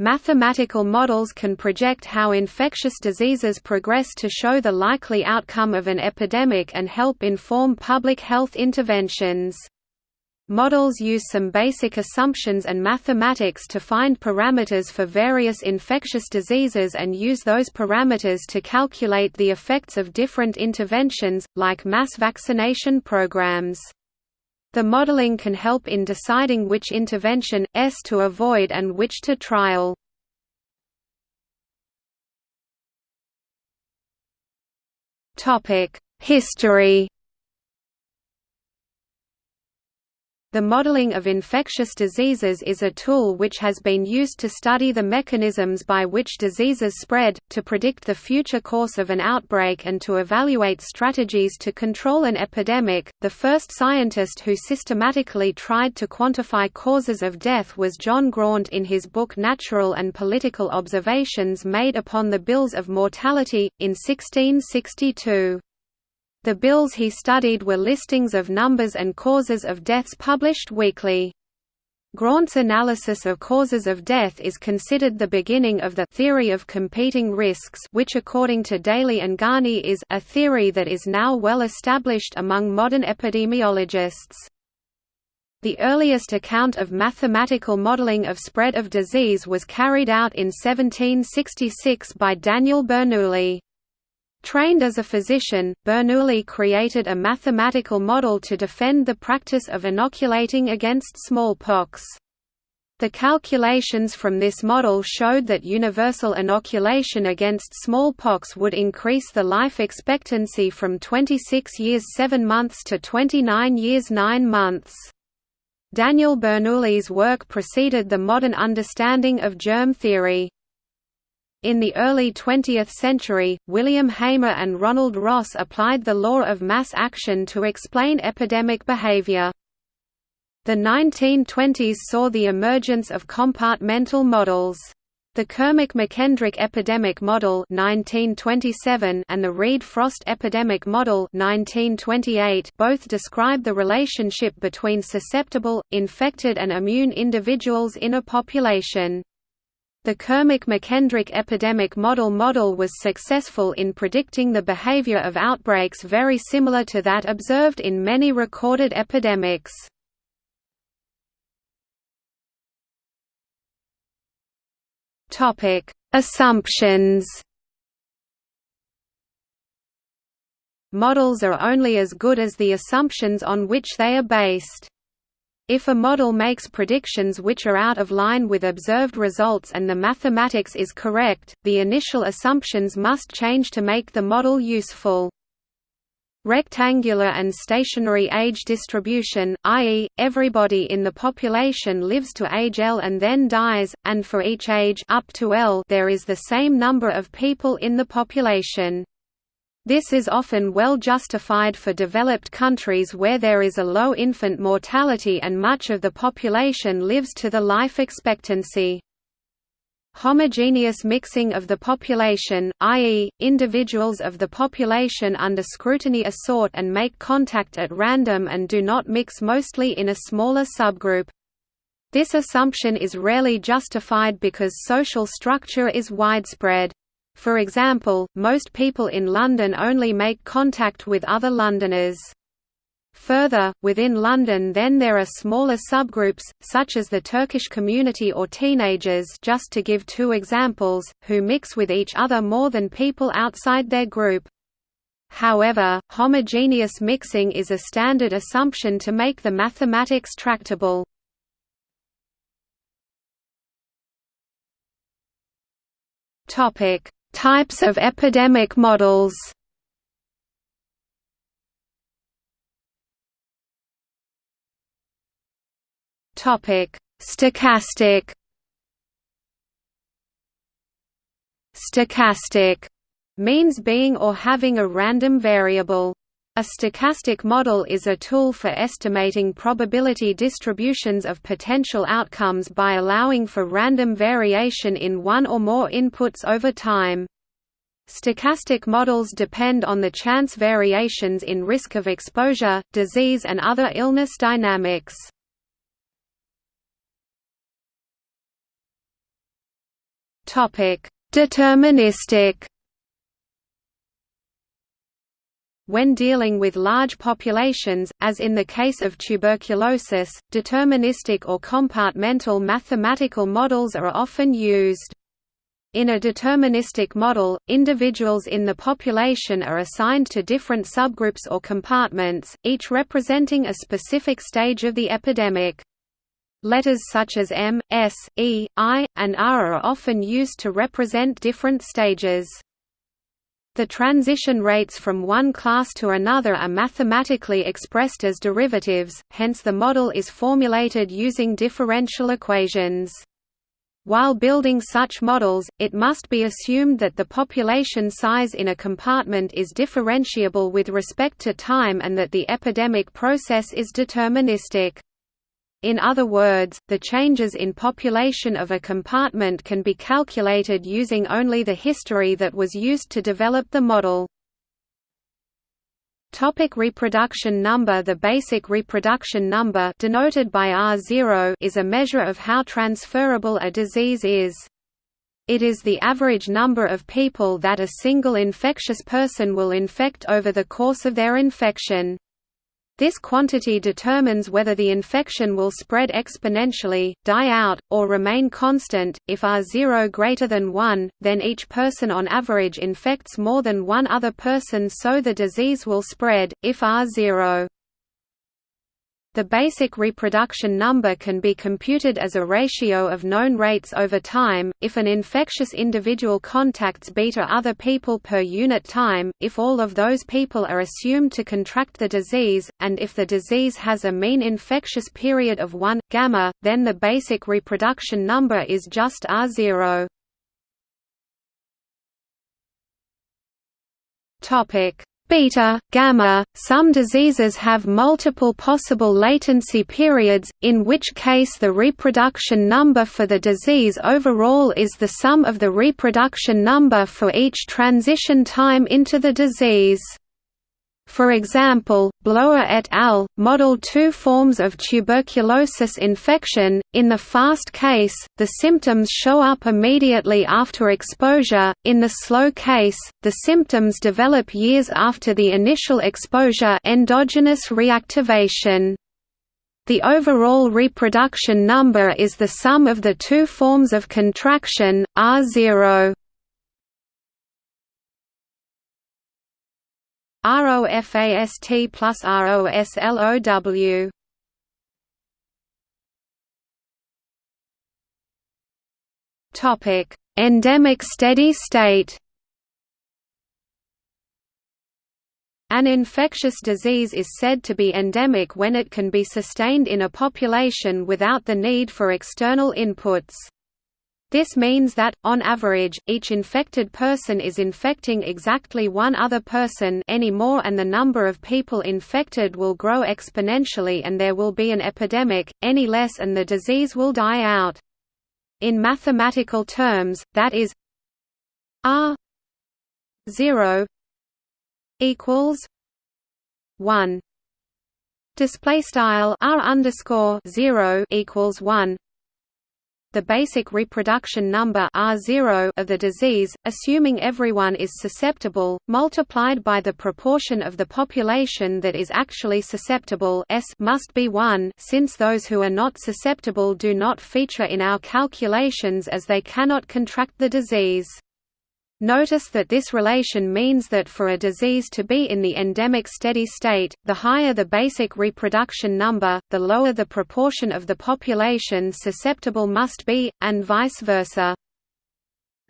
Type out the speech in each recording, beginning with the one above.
Mathematical models can project how infectious diseases progress to show the likely outcome of an epidemic and help inform public health interventions. Models use some basic assumptions and mathematics to find parameters for various infectious diseases and use those parameters to calculate the effects of different interventions, like mass vaccination programs. The modeling can help in deciding which intervention, S to avoid and which to trial. History The modeling of infectious diseases is a tool which has been used to study the mechanisms by which diseases spread, to predict the future course of an outbreak and to evaluate strategies to control an epidemic. The first scientist who systematically tried to quantify causes of death was John Graunt in his book Natural and Political Observations made upon the Bills of Mortality, in 1662. The bills he studied were listings of numbers and causes of deaths published weekly. Graunt's analysis of causes of death is considered the beginning of the theory of competing risks which according to Daley and Gani is a theory that is now well established among modern epidemiologists. The earliest account of mathematical modeling of spread of disease was carried out in 1766 by Daniel Bernoulli. Trained as a physician, Bernoulli created a mathematical model to defend the practice of inoculating against smallpox. The calculations from this model showed that universal inoculation against smallpox would increase the life expectancy from 26 years 7 months to 29 years 9 months. Daniel Bernoulli's work preceded the modern understanding of germ theory. In the early 20th century, William Hamer and Ronald Ross applied the law of mass action to explain epidemic behavior. The 1920s saw the emergence of compartmental models. The Kermack-McKendrick epidemic model 1927 and the Reed-Frost epidemic model 1928 both describe the relationship between susceptible, infected and immune individuals in a population. The Kermack-McKendrick epidemic model model was successful in predicting the behavior of outbreaks very similar to that observed in many recorded epidemics. Assumptions Models are only as good as the assumptions on which they are based. If a model makes predictions which are out of line with observed results and the mathematics is correct, the initial assumptions must change to make the model useful. Rectangular and stationary age distribution, i.e., everybody in the population lives to age L and then dies, and for each age up to L there is the same number of people in the population. This is often well justified for developed countries where there is a low infant mortality and much of the population lives to the life expectancy. Homogeneous mixing of the population, i.e., individuals of the population under scrutiny assort and make contact at random and do not mix mostly in a smaller subgroup. This assumption is rarely justified because social structure is widespread. For example, most people in London only make contact with other Londoners. Further, within London then there are smaller subgroups, such as the Turkish community or teenagers just to give two examples, who mix with each other more than people outside their group. However, homogeneous mixing is a standard assumption to make the mathematics tractable. Topic: Types of epidemic models Stochastic. Stochastic means being or having a random variable. A stochastic model is a tool for estimating probability distributions of potential outcomes by allowing for random variation in one or more inputs over time. Stochastic models depend on the chance variations in risk of exposure, disease and other illness dynamics. Deterministic When dealing with large populations, as in the case of tuberculosis, deterministic or compartmental mathematical models are often used. In a deterministic model, individuals in the population are assigned to different subgroups or compartments, each representing a specific stage of the epidemic. Letters such as M, S, E, I, and R are often used to represent different stages. The transition rates from one class to another are mathematically expressed as derivatives, hence the model is formulated using differential equations. While building such models, it must be assumed that the population size in a compartment is differentiable with respect to time and that the epidemic process is deterministic. In other words, the changes in population of a compartment can be calculated using only the history that was used to develop the model. Topic reproduction number The basic reproduction number denoted by R0 is a measure of how transferable a disease is. It is the average number of people that a single infectious person will infect over the course of their infection. This quantity determines whether the infection will spread exponentially, die out, or remain constant. If R0 greater than 1, then each person on average infects more than one other person so the disease will spread. If R0 the basic reproduction number can be computed as a ratio of known rates over time, if an infectious individual contacts beta other people per unit time, if all of those people are assumed to contract the disease, and if the disease has a mean infectious period of 1, gamma, then the basic reproduction number is just R0. Beta, gamma. Some diseases have multiple possible latency periods, in which case the reproduction number for the disease overall is the sum of the reproduction number for each transition time into the disease. For example, Blower et al. model two forms of tuberculosis infection. In the fast case, the symptoms show up immediately after exposure, in the slow case, the symptoms develop years after the initial exposure endogenous reactivation. The overall reproduction number is the sum of the two forms of contraction, R0 ROFAST plus ROSLOW Topic: Endemic steady state. An infectious disease is said to be endemic when it can be sustained in a population without the need for external inputs. This means that, on average, each infected person is infecting exactly one other person any more and the number of people infected will grow exponentially and there will be an epidemic, any less and the disease will die out. In mathematical terms, that is R 0 equals 1 display style R underscore 0 equals 1 the basic reproduction number R0 of the disease, assuming everyone is susceptible, multiplied by the proportion of the population that is actually susceptible S must be 1 since those who are not susceptible do not feature in our calculations as they cannot contract the disease. Notice that this relation means that for a disease to be in the endemic steady state, the higher the basic reproduction number, the lower the proportion of the population susceptible must be, and vice versa.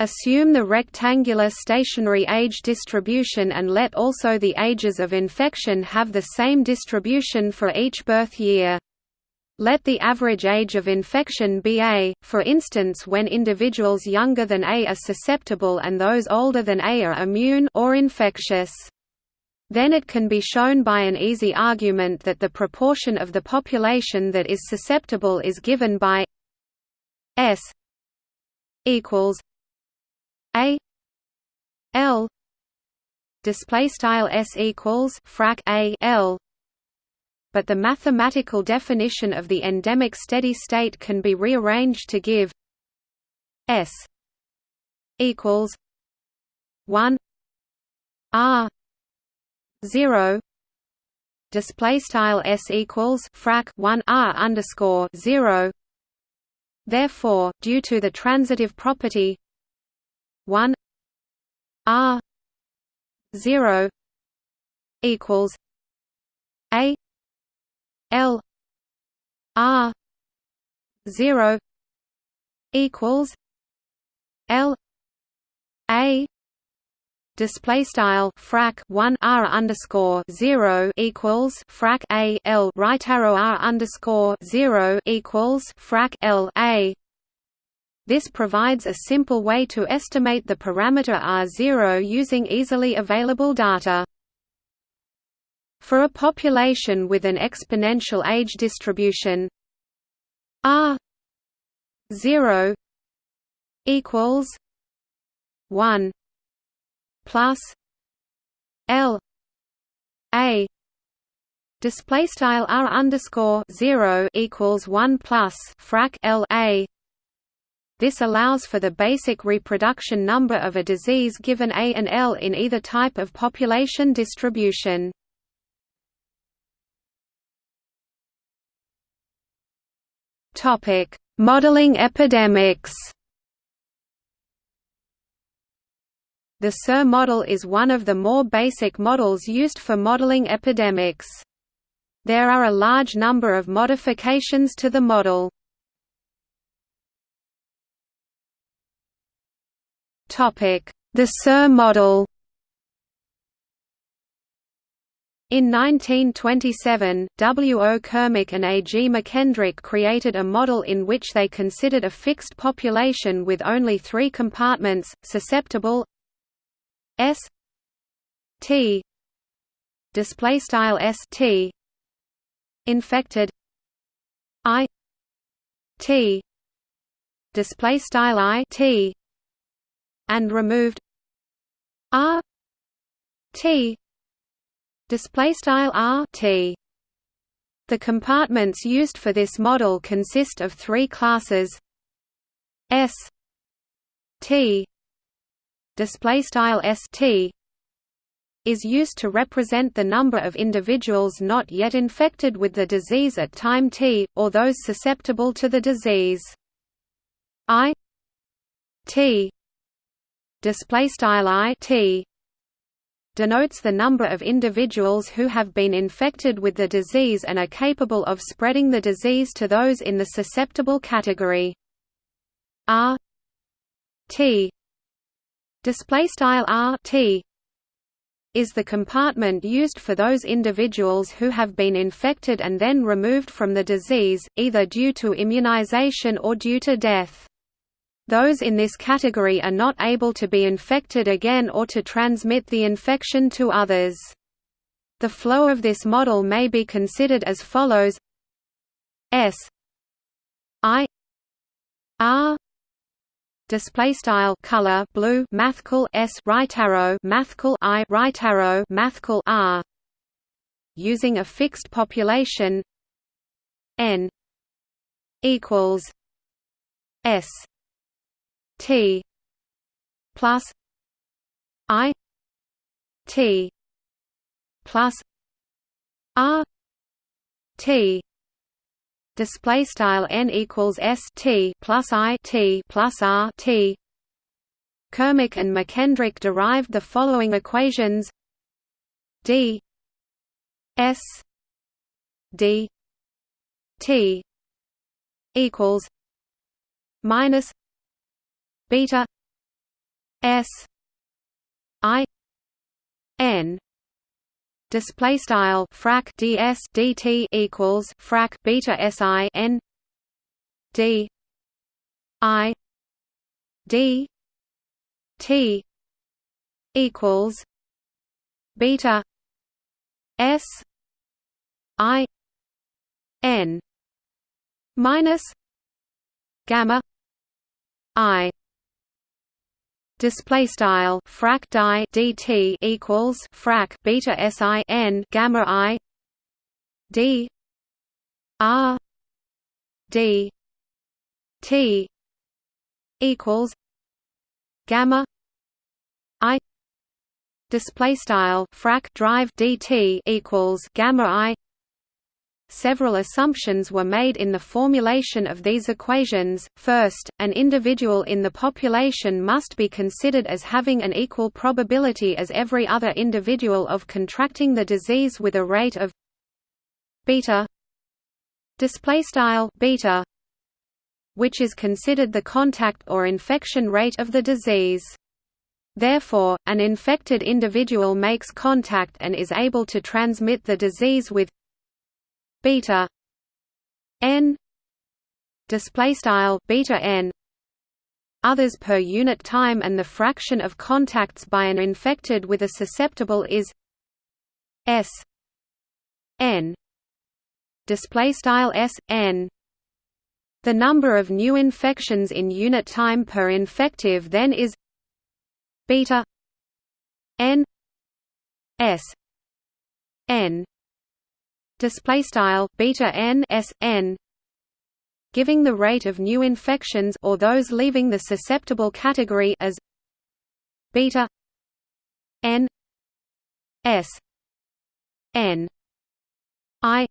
Assume the rectangular stationary age distribution and let also the ages of infection have the same distribution for each birth year. Let the average age of infection be A, for instance when individuals younger than A are susceptible and those older than A are immune or infectious. Then it can be shown by an easy argument that the proportion of the population that is susceptible is given by S equals A L display style S equals frac A L but the mathematical definition of the endemic steady state can be rearranged to give S equals one R zero display style s equals frac 1 r underscore 0 therefore due to the transitive property 1 r 0 equals l r 0 equals l a display style frac 1 r underscore 0 equals frac a l right arrow r underscore 0 equals frac l a. This provides a simple way to estimate the parameter r0 using easily available data for a population with an exponential age distribution r 0 equals 1 plus L A display style R underscore zero equals one plus frac L A this allows for the basic reproduction number of a disease given A and L in either type of population distribution. Topic: Modeling epidemics. The SIR model is one of the more basic models used for modeling epidemics. There are a large number of modifications to the model. The SIR model In 1927, W. O. Kermack and A. G. McKendrick created a model in which they considered a fixed population with only three compartments, susceptible S T display style S T infected I T display style I T and removed R T display style R T. The compartments used for this model consist of three classes. S T. Display style st is used to represent the number of individuals not yet infected with the disease at time t, or those susceptible to the disease. I t. Display style I t denotes the number of individuals who have been infected with the disease and are capable of spreading the disease to those in the susceptible category. R T display style r t is the compartment used for those individuals who have been infected and then removed from the disease, either due to immunization or due to death. Those in this category are not able to be infected again or to transmit the infection to others. The flow of this model may be considered as follows. S. I. R. Display style color blue mathcal s right arrow mathcal i right arrow mathcal r. Using a fixed population n equals s t plus i t plus r t display style n equals s t plus i t plus r t. Kermack and McKendrick derived the following equations: d s d t equals minus beta s i n display style frac ds dt equals frac beta si n d i d t equals beta s i n minus gamma i display style frac die dt equals frac beta si n gamma i d r d t equals gamma i. Display style frac drive dt equals gamma i Several assumptions were made in the formulation of these equations. First, an individual in the population must be considered as having an equal probability as every other individual of contracting the disease with a rate of beta display style beta which is considered the contact or infection rate of the disease. Therefore, an infected individual makes contact and is able to transmit the disease with beta n display style beta n others per unit time and the fraction of contacts by an infected with a susceptible is s n display style s n. The number of new infections in unit time per infective then is beta n s n display style beta n s n giving the rate of new infections or those leaving the susceptible category as beta n s n i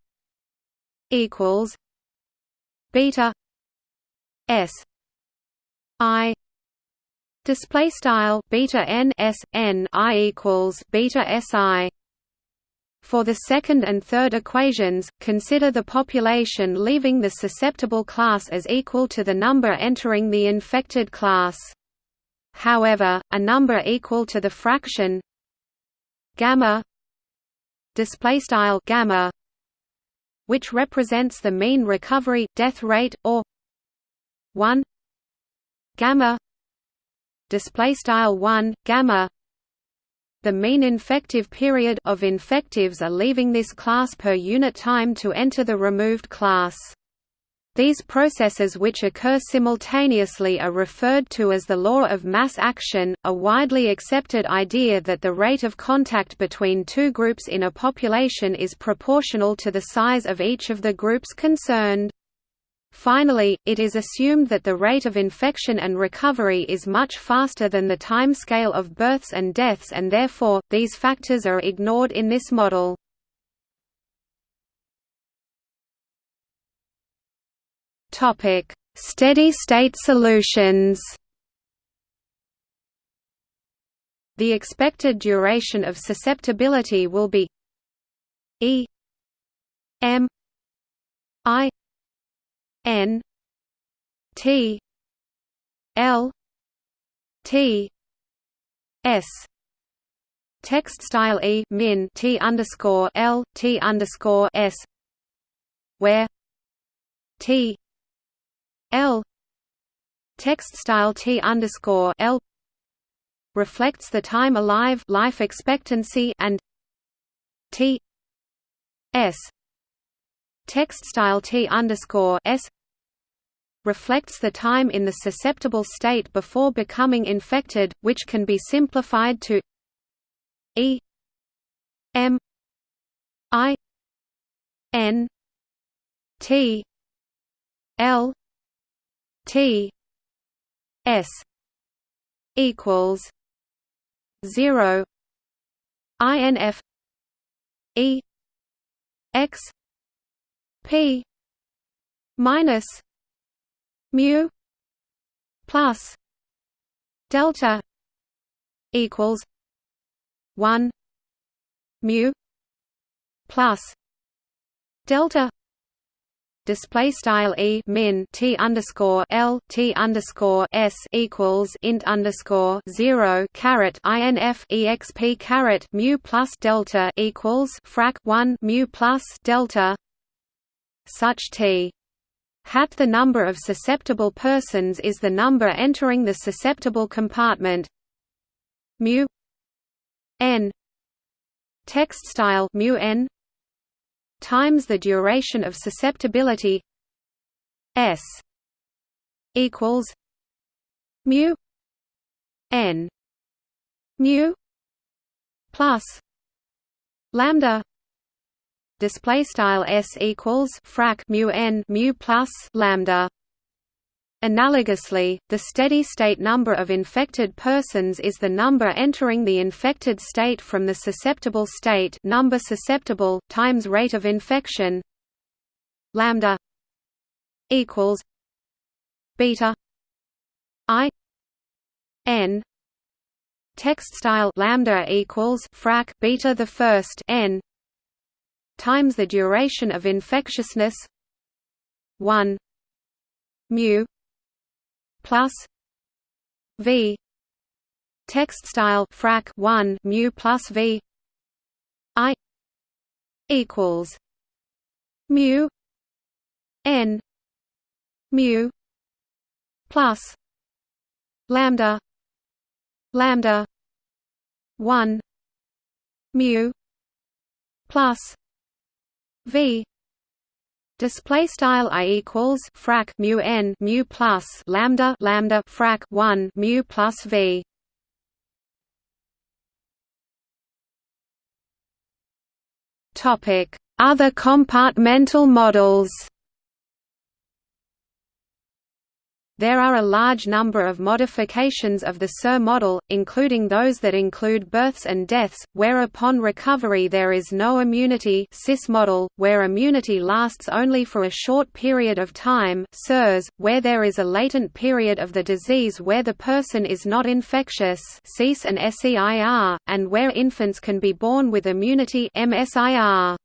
equals beta s i display style beta n s n i equals beta s i for the second and third equations, consider the population leaving the susceptible class as equal to the number entering the infected class. However, a number equal to the fraction gamma gamma which represents the mean recovery death rate or 1 gamma display style 1 gamma the mean infective period of infectives are leaving this class per unit time to enter the removed class. These processes which occur simultaneously are referred to as the law of mass action, a widely accepted idea that the rate of contact between two groups in a population is proportional to the size of each of the groups concerned. Finally, it is assumed that the rate of infection and recovery is much faster than the time scale of births and deaths and therefore, these factors are ignored in this model. Steady-state solutions The expected duration of susceptibility will be E m i N T L T S. Text style E min T underscore L T underscore S. Where? T L. Text style T underscore L. Reflects the time alive life expectancy and T S. Text style T underscore S reflects the time in the susceptible state before becoming infected, which can be simplified to E M I N T L T S equals zero INF E X P minus mu plus delta equals one mu plus delta display style e min t underscore l t underscore s equals int underscore zero caret inf exp caret mu plus delta equals frac one mu plus delta such t hat the number of susceptible persons is the number entering the susceptible compartment. Mu n text style mu n times the duration of susceptibility s equals mu n mu plus lambda display style s equals frac mu n mu plus lambda. Analogously, the steady-state number of infected persons is the number entering the infected state from the susceptible state number susceptible times rate of infection lambda equals beta i n. Text style lambda equals frac beta the first n times the duration of infectiousness. 1 mu. Plus. V. Text style frac 1 mu plus v. I. Equals. Mu. N. Mu. Plus. Lambda. Lambda. 1 mu. Plus v Display style i equals frac mu n mu plus lambda lambda frac one mu plus v. Topic: Other compartmental models. There are a large number of modifications of the SIR model, including those that include births and deaths, where upon recovery there is no immunity SIS model, where immunity lasts only for a short period of time SIRS, where there is a latent period of the disease where the person is not infectious CIS and SEIR, and where infants can be born with immunity MSIR.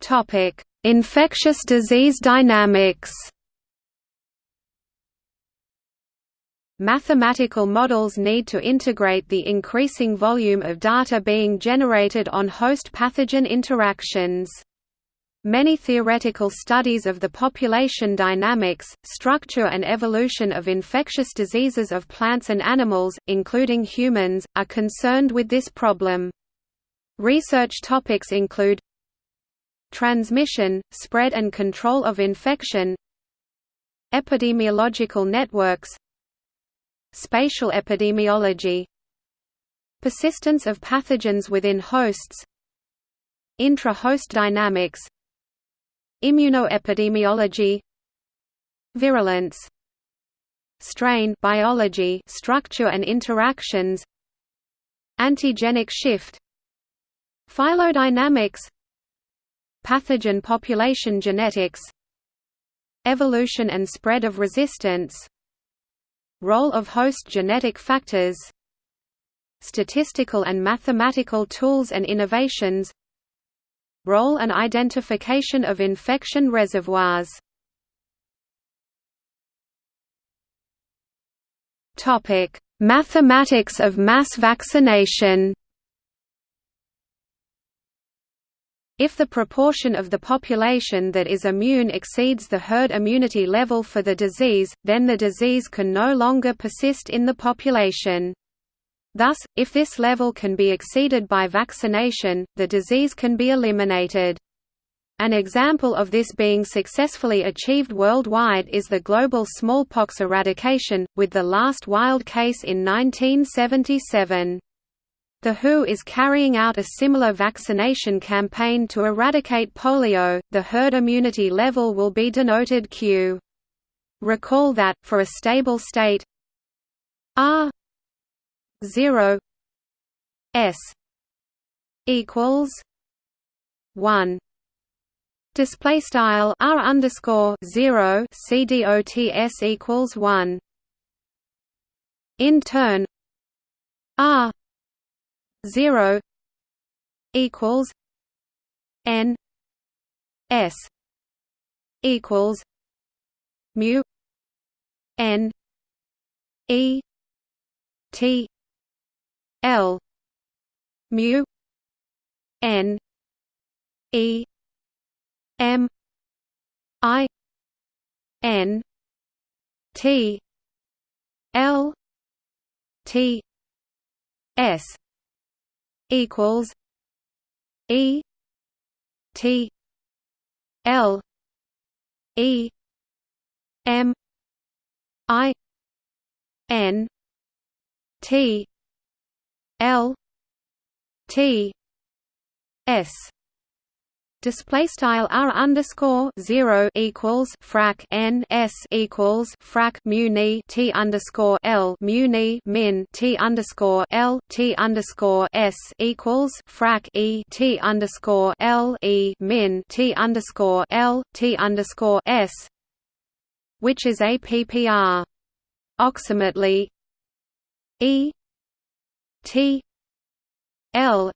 Topic Infectious disease dynamics Mathematical models need to integrate the increasing volume of data being generated on host-pathogen interactions. Many theoretical studies of the population dynamics, structure and evolution of infectious diseases of plants and animals, including humans, are concerned with this problem. Research topics include transmission, spread and control of infection epidemiological networks spatial epidemiology persistence of pathogens within hosts intra-host dynamics immunoepidemiology virulence strain biology structure and interactions antigenic shift phylogenetic Pathogen population genetics Evolution and spread of resistance Role of host genetic factors Statistical and mathematical tools and innovations Role and identification of infection reservoirs. Topic Mathematics of mass vaccination If the proportion of the population that is immune exceeds the herd immunity level for the disease, then the disease can no longer persist in the population. Thus, if this level can be exceeded by vaccination, the disease can be eliminated. An example of this being successfully achieved worldwide is the global smallpox eradication, with the last wild case in 1977. The WHO is carrying out a similar vaccination campaign to eradicate polio. The herd immunity level will be denoted Q. Recall that, for a stable state R 0 S equals 1 display style R underscore 0 CDOTS equals 1 in turn R 0 equals n s equals mu n e t l mu n e m i n t l t s equals E T L E M I N T L T S Display style r underscore zero equals frac n s equals frac mu ni t underscore l mu ni min t underscore l t underscore s equals frac e t underscore l e min t underscore l t underscore s, which is a ppr. Oximately e t l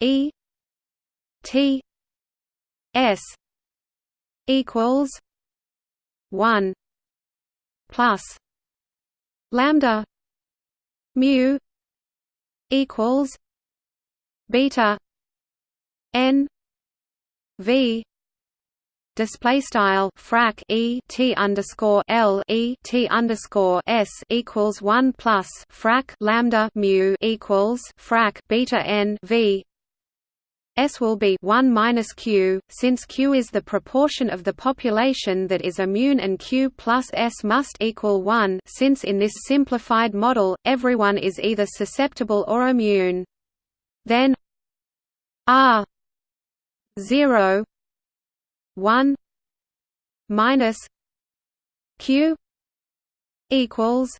e T S equals one plus lambda mu equals beta n v display style frac e t underscore l e t underscore s equals one plus frac lambda mu equals frac beta n v S will be 1 minus Q, since Q is the proportion of the population that is immune and Q plus S must equal 1 since in this simplified model, everyone is either susceptible or immune. Then R 0 1 minus Q equals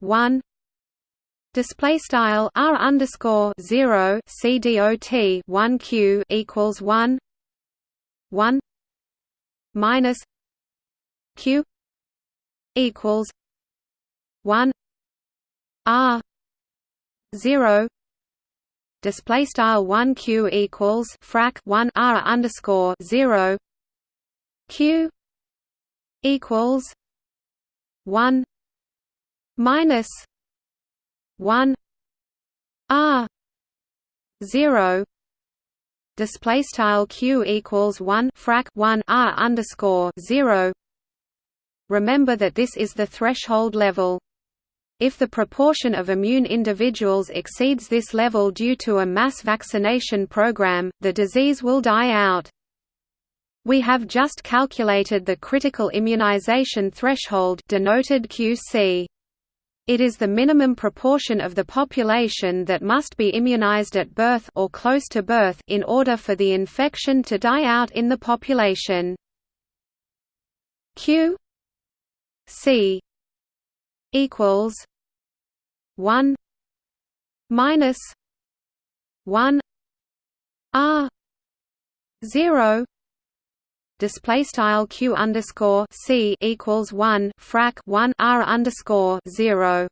1 Display style r underscore zero c dot one q equals one one minus q equals one r zero. Display style one q equals frac one r underscore zero q equals one minus 1 r 0 display style q equals 1 frac 1 r underscore 0 remember that this is the threshold level if the proportion of immune individuals exceeds this level due to a mass vaccination program, the disease will die out. We have just calculated the critical immunization threshold denoted QC. It is the minimum proportion of the population that must be immunized at birth or close to birth in order for the infection to die out in the population. Q C equals 1 minus 1 R 0 display style q underscore c equals one frac one r underscore zero.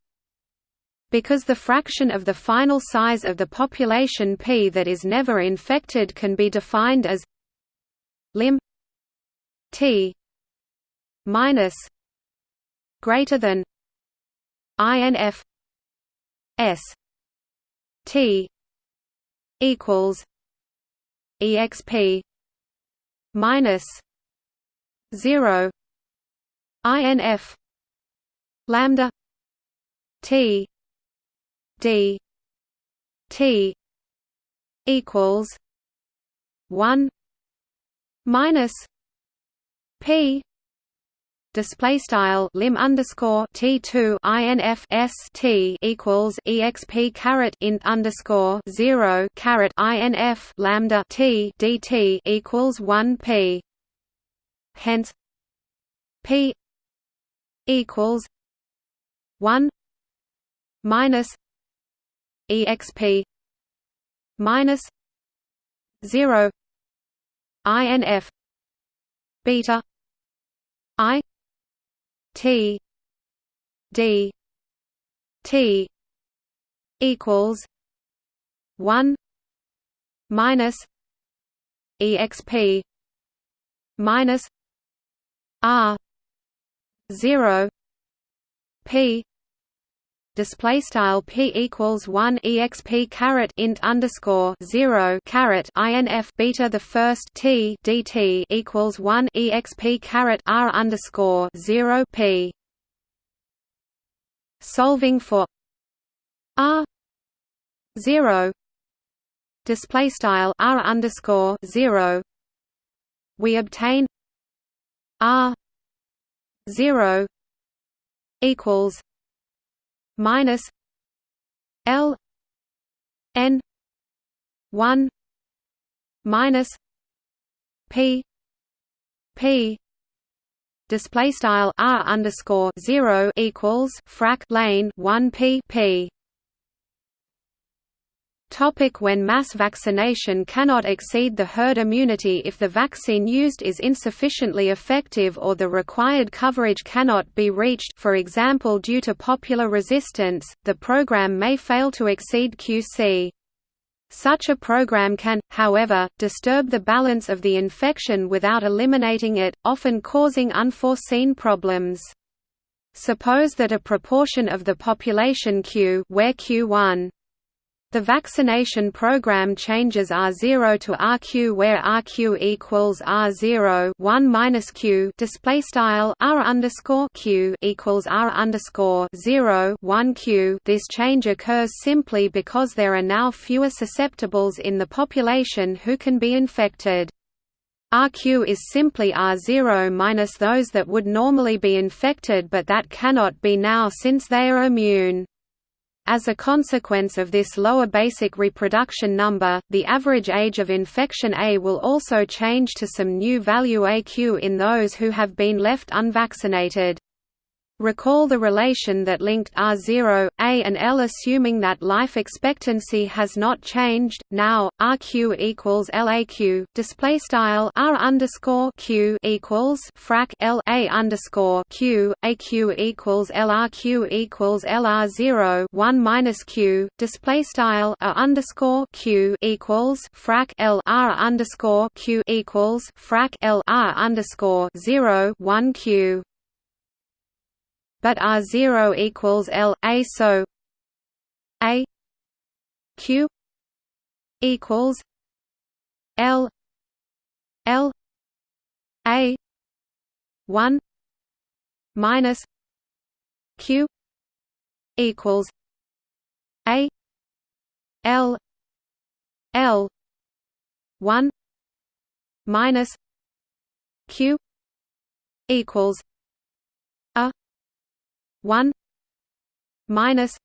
Because the fraction of the final size of the population p that is never infected can be defined as lim t minus greater than inf s t equals exp minus zero INF lambda T D T equals one minus P display style lim underscore t two inf s t equals exp caret int underscore zero caret inf lambda t dt equals one p. Hence, p equals one minus exp minus zero inf beta i T. D. T. equals one minus EXP minus R zero P display style p equals 1 exp caret int underscore 0 caret inf beta the first t dt equals 1 exp caret r underscore 0 p. Solving for r 0 display style r underscore 0 we obtain r 0 equals minus L N one minus p p display style r underscore zero equals frac lane one p p. Topic when mass vaccination cannot exceed the herd immunity if the vaccine used is insufficiently effective or the required coverage cannot be reached for example due to popular resistance, the program may fail to exceed QC. Such a program can, however, disturb the balance of the infection without eliminating it, often causing unforeseen problems. Suppose that a proportion of the population Q where Q1 the vaccination program changes R0 to RQ where RQ equals R0 1 minus Q display style R underscore Q equals R underscore 0 1 Q. This change occurs simply because there are now fewer susceptibles in the population who can be infected. RQ is simply R0 minus those that would normally be infected but that cannot be now since they are immune. As a consequence of this lower basic reproduction number, the average age of infection A will also change to some new value AQ in those who have been left unvaccinated. Recall the relation that linked R0, A and L assuming that life expectancy has not changed. Now RQ equals LAQ. Display style R underscore Q equals frac L A underscore Q AQ equals LRQ equals LR0 one minus Q. Display style A underscore Q equals frac L R underscore Q equals frac L R underscore zero one Q but R0 equals L A so A Q equals L L A one minus Q equals A L L one minus Q equals 1 minus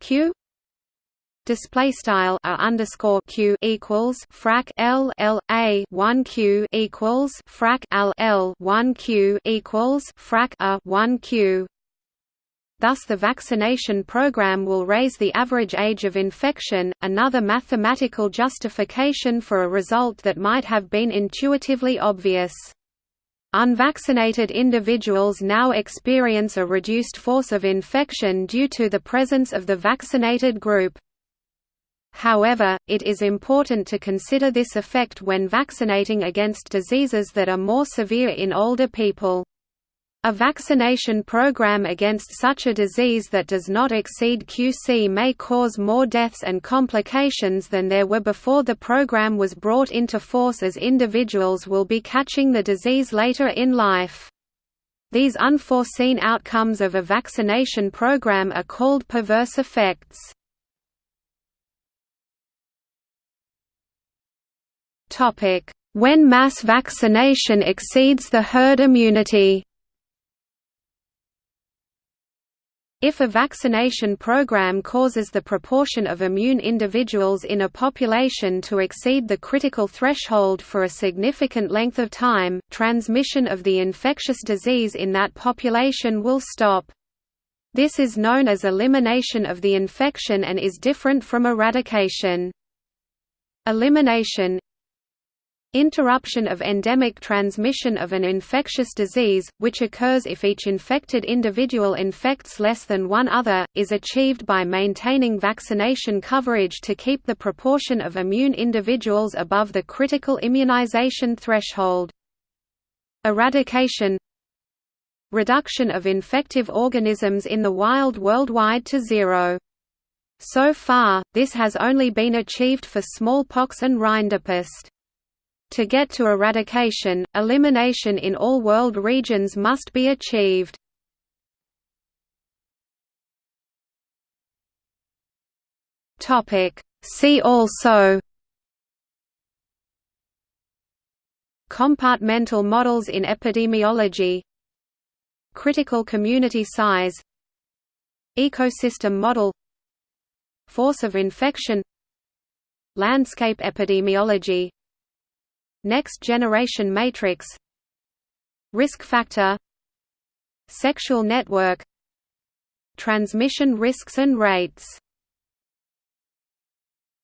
q display style a underscore q equals frac l l a 1 q equals frac l l 1 q equals frac a 1 q Thus the vaccination program will raise the average age of infection, another mathematical justification for a result that might have been intuitively obvious. Unvaccinated individuals now experience a reduced force of infection due to the presence of the vaccinated group. However, it is important to consider this effect when vaccinating against diseases that are more severe in older people. A vaccination program against such a disease that does not exceed QC may cause more deaths and complications than there were before the program was brought into force as individuals will be catching the disease later in life. These unforeseen outcomes of a vaccination program are called perverse effects. When mass vaccination exceeds the herd immunity If a vaccination program causes the proportion of immune individuals in a population to exceed the critical threshold for a significant length of time, transmission of the infectious disease in that population will stop. This is known as elimination of the infection and is different from eradication. Elimination Interruption of endemic transmission of an infectious disease, which occurs if each infected individual infects less than one other, is achieved by maintaining vaccination coverage to keep the proportion of immune individuals above the critical immunization threshold. Eradication Reduction of infective organisms in the wild worldwide to zero. So far, this has only been achieved for smallpox and rinderpest. To get to eradication, elimination in all world regions must be achieved. See also Compartmental models in epidemiology Critical community size Ecosystem model Force of infection landscape epidemiology Next generation matrix. Risk factor. Sexual network. Transmission risks and rates